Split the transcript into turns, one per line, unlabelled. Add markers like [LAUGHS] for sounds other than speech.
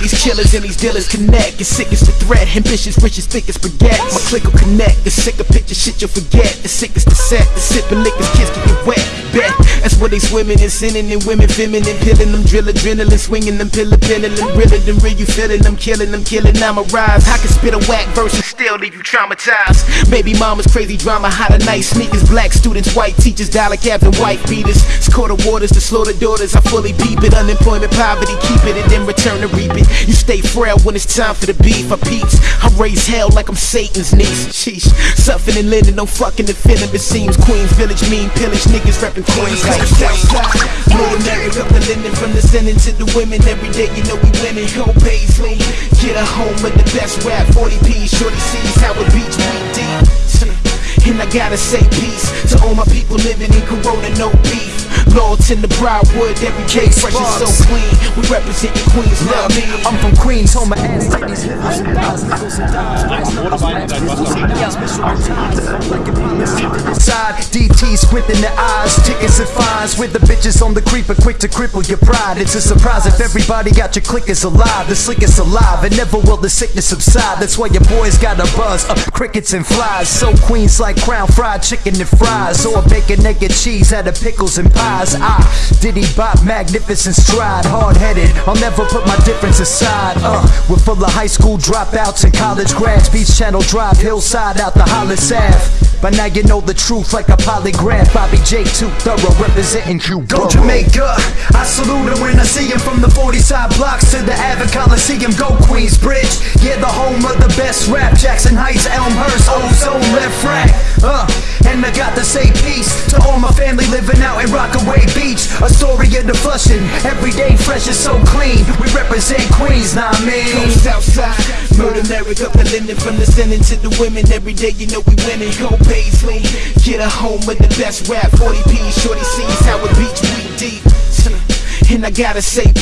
killers and these dealers connect. As sick as the threat, ambitious, rich as thick as spaghetti. My click will connect. The sicker picture shit you'll forget. The sick as the set. The sipping liquors, kiss get wet. Bet that's what they swimming and sinning and women feminine, pilling them, drill adrenaline, swinging them, pillar pinning, realer than real. You feeling them, killing them, killing. I'm a rise. I can spit a whack verse and still leave you traumatized. Baby mama's crazy drama, hot at night sneakers, black students, white teachers, dollar cabs and white beaters. Score the waters to slow the daughters. I fully peep it. Unemployment, poverty, keep it and then return to reap it. You stay frail when it's time for the beef. I peeps. I raise hell like I'm Satan's niece. Sheesh. Suffering and linen, no fucking defending. It seems Queens Village mean pillage niggas reppin' Queens like Southside. Up the linen from the sending to the women. Every day you know we winning. Go Paisley. Get a home with the best rap. 40p. Shorty sees how it beats me deep. [LAUGHS] And I gotta say peace to all my people living in Corona, no beef. Laurelton the Briarwood, every day fresh and so clean. We represent your Queens, love me.
I'm from Queens, home of ass titties. Side DT squinting the eyes, tickets and fines with the bitches on the creeper, quick to cripple your pride. It's a surprise if everybody got your clickers alive. The slickest alive, and never will the sickness subside. That's why your boys got a buzz of crickets and flies. So Queens like crown fried chicken and fries, or bacon, naked cheese out of pickles and pies. I diddy bop, magnificent stride, hard headed. I'll never put my difference aside. Uh, we're full of high school dropouts and college grads. Beach Channel Drive, hillside out the Hollis Ave. By now you know the truth like a polygraph. Bobby J. Too thorough representing you Go Jamaica, I salute her when I see him from the 40 side blocks to the Avid Coliseum. Go Queensbridge, yeah, the home of the best rap. Jackson Heights, Elmhurst, living out in Rockaway Beach. Astoria of the flushing, every day fresh and so clean. We represent Queens, nah I mean.
Southside, murder America, the linen from the sending to the women. Every day you know we winning. Go Paisley, get a home with the best rap. 40p, shorty sees how it beats we deep. And I gotta say peace.